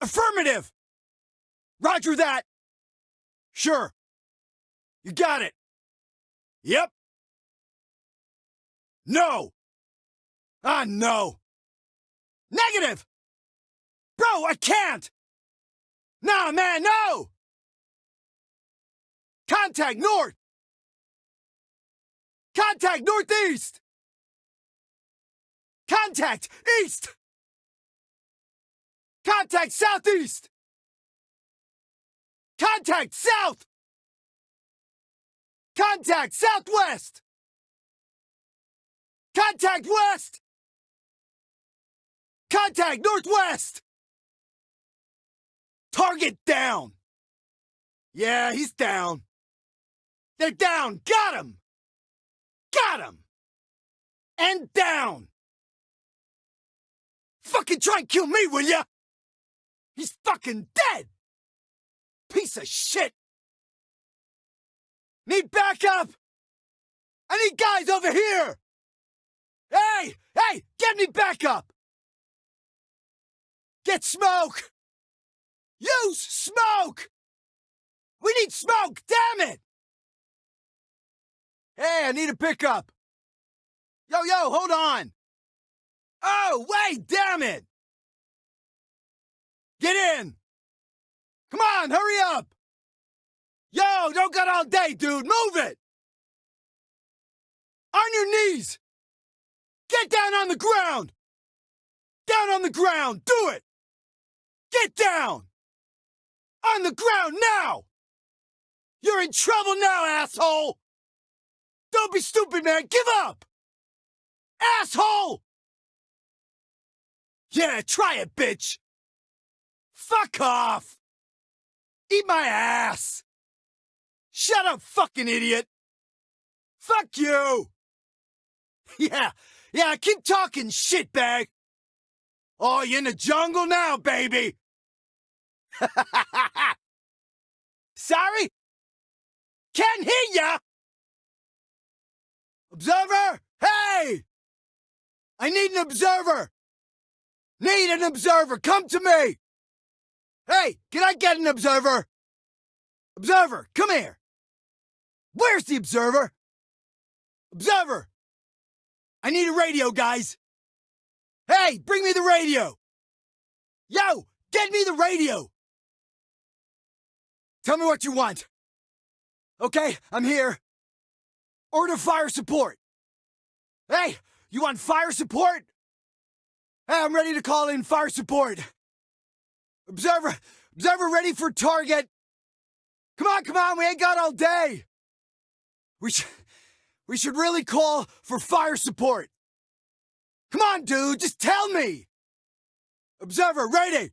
Affirmative! Roger that! Sure. You got it. Yep. No! Ah, no! Negative! Bro, I can't! Nah, man, no! Contact north! Contact northeast! Contact east! Contact southeast! Contact south! Contact southwest! Contact west! Contact northwest! Target down! Yeah, he's down. They're down! Got him! Got him! And down! Fucking try and kill me, will ya? He's fucking dead! Piece of shit! Need backup! I need guys over here! Hey! Hey! Get me backup! Get smoke! Use smoke! We need smoke, damn it! Hey, I need a pickup! Yo, yo, hold on! Oh, wait, damn it! Get in! Come on, hurry up! Yo, don't got all day, dude. Move it! On your knees! Get down on the ground! Down on the ground! Do it! Get down! On the ground now! You're in trouble now, asshole! Don't be stupid, man! Give up! Asshole! Yeah, try it, bitch! Fuck off! Eat my ass! Shut up, fucking idiot! Fuck you! Yeah, yeah, keep talking, shitbag! Oh, you in the jungle now, baby! Sorry? Can't hear ya! Observer! Hey! I need an observer! Need an observer! Come to me! Hey, can I get an observer? Observer, come here! Where's the observer? Observer! I need a radio, guys! Hey, bring me the radio! Yo, get me the radio! Tell me what you want. Okay, I'm here. Order fire support. Hey, you want fire support? Hey, I'm ready to call in fire support. Observer, observer ready for target. Come on, come on, we ain't got all day. We should, we should really call for fire support. Come on, dude, just tell me. Observer, ready.